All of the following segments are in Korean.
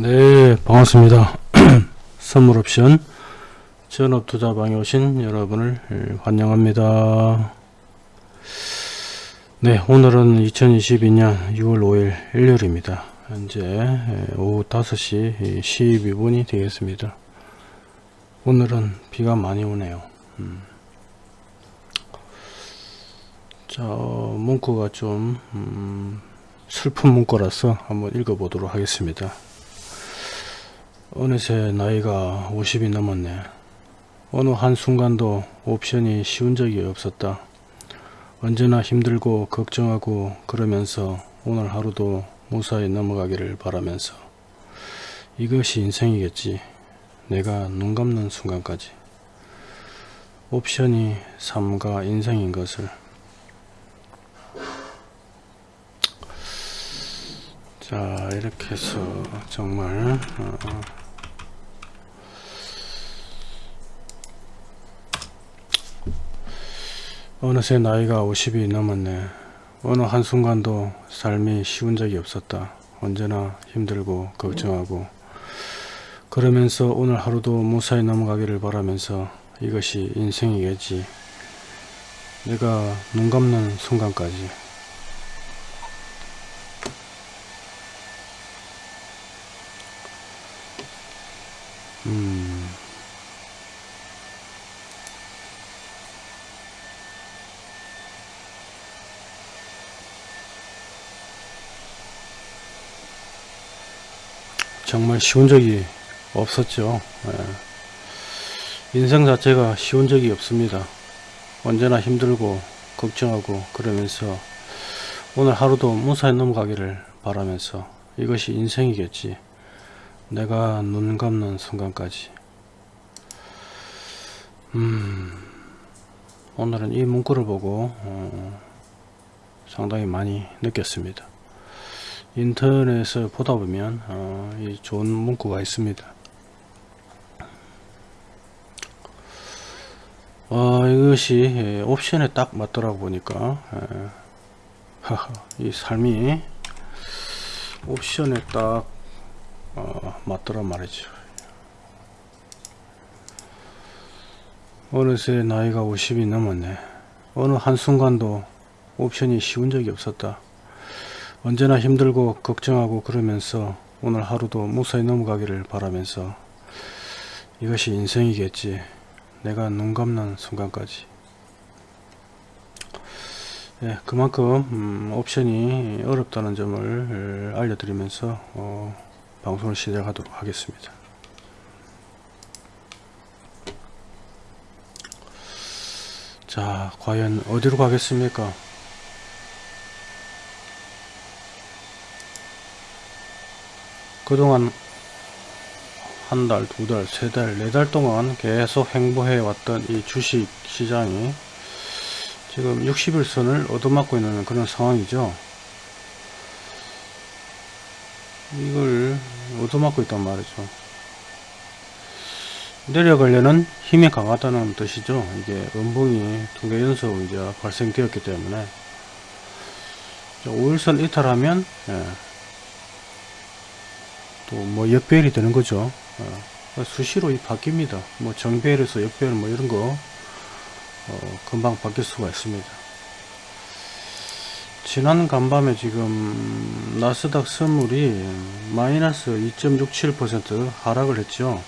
네 반갑습니다. 선물옵션. 전업투자방에 오신 여러분을 환영합니다. 네 오늘은 2022년 6월 5일 일요일입니다. 현재 오후 5시 12분이 되겠습니다. 오늘은 비가 많이 오네요. 음. 자 문구가 좀 음, 슬픈 문구라서 한번 읽어보도록 하겠습니다 어느새 나이가 50이 넘었네. 어느 한순간도 옵션이 쉬운 적이 없었다. 언제나 힘들고 걱정하고 그러면서 오늘 하루도 무사히 넘어가기를 바라면서 이것이 인생이겠지. 내가 눈 감는 순간까지. 옵션이 삶과 인생인 것을 자 이렇게 해서 정말 어, 어느새 나이가 50이 넘었네. 어느 한순간도 삶이 쉬운 적이 없었다. 언제나 힘들고 걱정하고 그러면서 오늘 하루도 무사히 넘어가기를 바라면서 이것이 인생이겠지. 내가 눈 감는 순간까지 음... 정말 쉬운 적이 없었죠. 예. 인생 자체가 쉬운 적이 없습니다. 언제나 힘들고 걱정하고 그러면서 오늘 하루도 무사히 넘어가기를 바라면서 이것이 인생이겠지. 내가 눈 감는 순간까지. 음, 오늘은 이 문구를 보고 어, 상당히 많이 느꼈습니다. 인터넷을 보다 보면 어, 이 좋은 문구가 있습니다. 어, 이것이 예, 옵션에 딱 맞더라고 보니까 예. 이 삶이 옵션에 딱 어, 맞더란 말이죠. 어느새 나이가 50이 넘었네. 어느 한순간도 옵션이 쉬운 적이 없었다. 언제나 힘들고 걱정하고 그러면서 오늘 하루도 무사히 넘어가기를 바라면서 이것이 인생이겠지. 내가 눈 감는 순간까지. 예, 그만큼 음, 옵션이 어렵다는 점을 알려드리면서 어, 방송을 시작하도록 하겠습니다. 자 과연 어디로 가겠습니까 그동안 한 달, 두 달, 세 달, 네 달 동안 계속 행보해 왔던 이 주식 시장이 지금 60일선을 얻어맞고 있는 그런 상황이죠. 이걸 얻어맞고 있단 말이죠. 내려가려는 힘이 강하다는 뜻이죠. 이게 음봉이 두 개 연속 이제 발생되었기 때문에 5일선 이탈하면 예, 또 뭐 역배열이 되는 거죠. 어, 수시로 바뀝니다. 뭐 정배열에서 역배열 뭐 이런 거 어, 금방 바뀔 수가 있습니다. 지난 간밤에 지금 나스닥 선물이 마이너스 2.67% 하락을 했죠.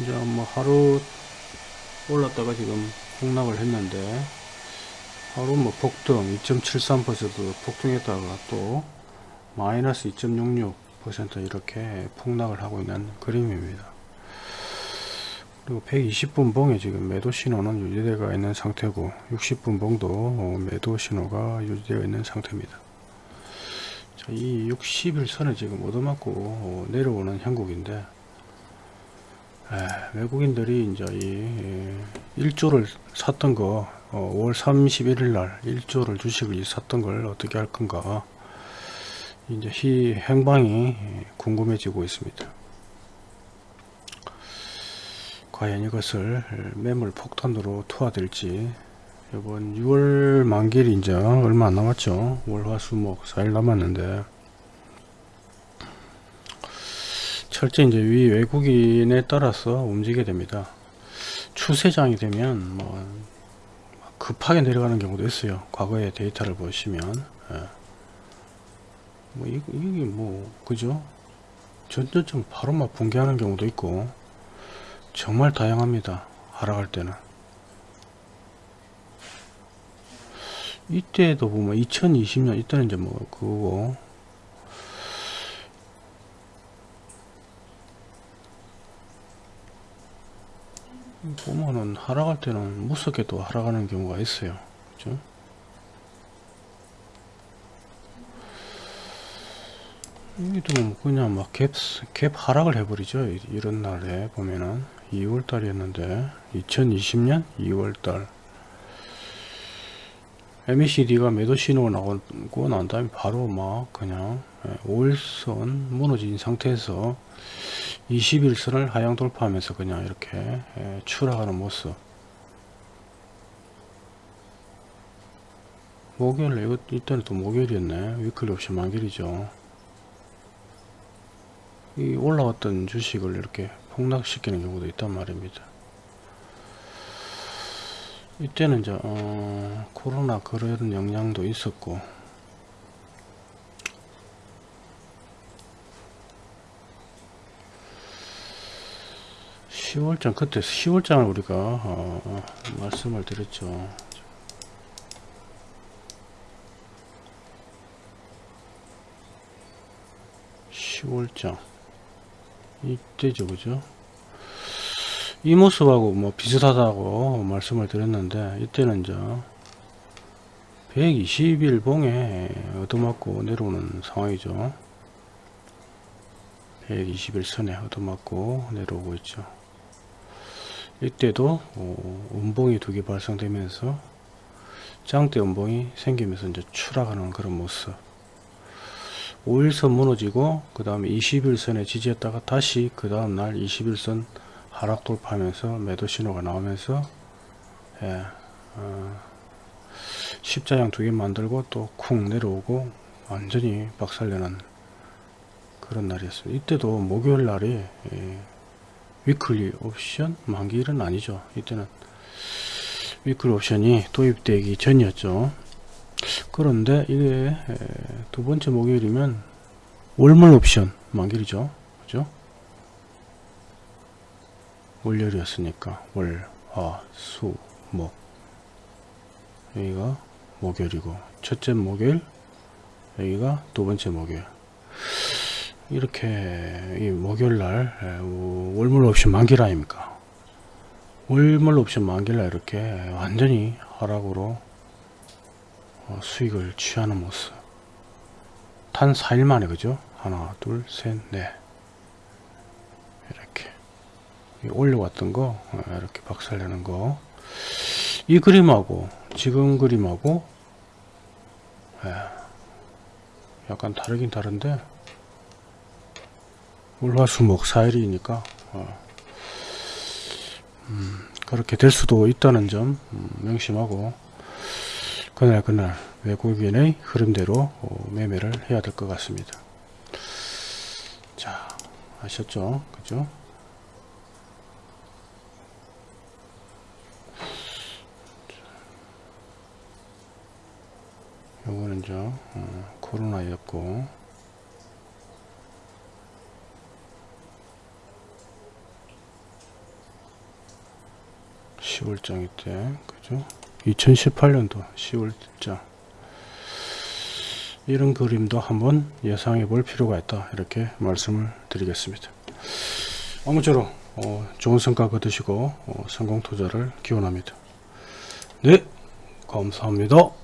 이제 뭐 하루 올랐다가 지금 폭락을 했는데 하루 뭐 폭등 2.73% 폭등했다가 또 마이너스 2.66 10% 이렇게 폭락을 하고 있는 그림입니다. 그리고 120분 봉에 지금 매도 신호는 유지되어 있는 상태고 60분 봉도 매도 신호가 유지되어 있는 상태입니다. 자, 이 60일선을 지금 얻어맞고 내려오는 형국인데 에, 외국인들이 이제 이 1조를 샀던 거 어, 5월 31일 날 1조를 주식을 샀던 걸 어떻게 할 건가 이제 이 행방이 궁금해지고 있습니다. 과연 이것을 매물 폭탄으로 투하될지 이번 6월 만기일이 이제 얼마 안 남았죠. 월화수목 4일 남았는데 철저히 이제 위 외국인에 따라서 움직이게 됩니다. 추세장이 되면 뭐 급하게 내려가는 경우도 있어요. 과거의 데이터를 보시면 예. 뭐 이, 이게 뭐 그죠? 전전점 바로 막 붕괴하는 경우도 있고 정말 다양합니다. 하락할 때는 이때도 보면 2020년 이때는 이제 뭐 그거고 보면은 하락할 때는 무섭게 또 하락하는 경우가 있어요. 그죠? 여기도 뭐 그냥 막 갭, 갭 하락을 해버리죠. 이- 이런 날에 보면은. 2월 달이었는데 2020년 2월 달. MACD가 매도 신호가 나오고 난 다음에 바로 막 그냥 5일선 무너진 상태에서 21선을 하향 돌파하면서 그냥 이렇게 예, 추락하는 모습. 목요일 이거 이때는 또 목요일이었네. 위클리 옵션 만길이죠 이 올라왔던 주식을 이렇게 폭락시키는 경우도 있단 말입니다. 이때는 이제 어, 코로나 그런 영향도 있었고 10월장 그때 10월장을 우리가 어, 어, 말씀을 드렸죠. 10월장 이때죠 그죠? 이 모습하고 뭐 비슷하다고 말씀을 드렸는데 이때는 이제 120일 봉에 얻어맞고 내려오는 상황이죠. 120일 선에 얻어맞고 내려오고 있죠. 이때도 어, 음봉이 두 개 발생되면서 장대 음봉이 생기면서 이제 추락하는 그런 모습 5일선 무너지고 그 다음에 21선에 지지했다가 다시 그 다음날 21선 하락 돌파하면서 매도 신호가 나오면서 예, 어, 십자형 두 개 만들고 또 쿵 내려오고 완전히 박살내는 그런 날이었어요. 이때도 목요일 날이 예, weekly 옵션 만기일은 아니죠. 이때는 weekly 옵션이 도입되기 전이었죠. 그런데 이게 에, 두 번째 목요일이면 월물 옵션 만기일이죠. 그죠? 월요일이었으니까 월, 화, 수, 목 여기가 목요일이고 첫째 목요일 여기가 두 번째 목요일 이렇게 이 목요일날 월물 옵션 만기일 아닙니까 월물 옵션 만기일날 이렇게 완전히 하락으로 어, 수익을 취하는 모습. 단 4일 만에 그죠? 하나 둘셋넷. 이렇게. 이 올려왔던 거 어, 이렇게 박살내는 거. 이 그림하고 지금 그림하고 예, 약간 다르긴 다른데 월화수목 4일이니까 어, 음, 그렇게 될 수도 있다는 점 음, 명심하고 그날 그날 외국인의 흐름대로 어, 매매를 해야 될 것 같습니다. 자 아셨죠? 그죠? 요거는 저 어, 코로나였고. (10월장) 이때 그죠 2018년도 10월장 이런 그림도 한번 예상해 볼 필요가 있다 이렇게 말씀을 드리겠습니다. 아무쪼록 어, 좋은 성과 거두시고 어, 성공 투자를 기원합니다. 네 감사합니다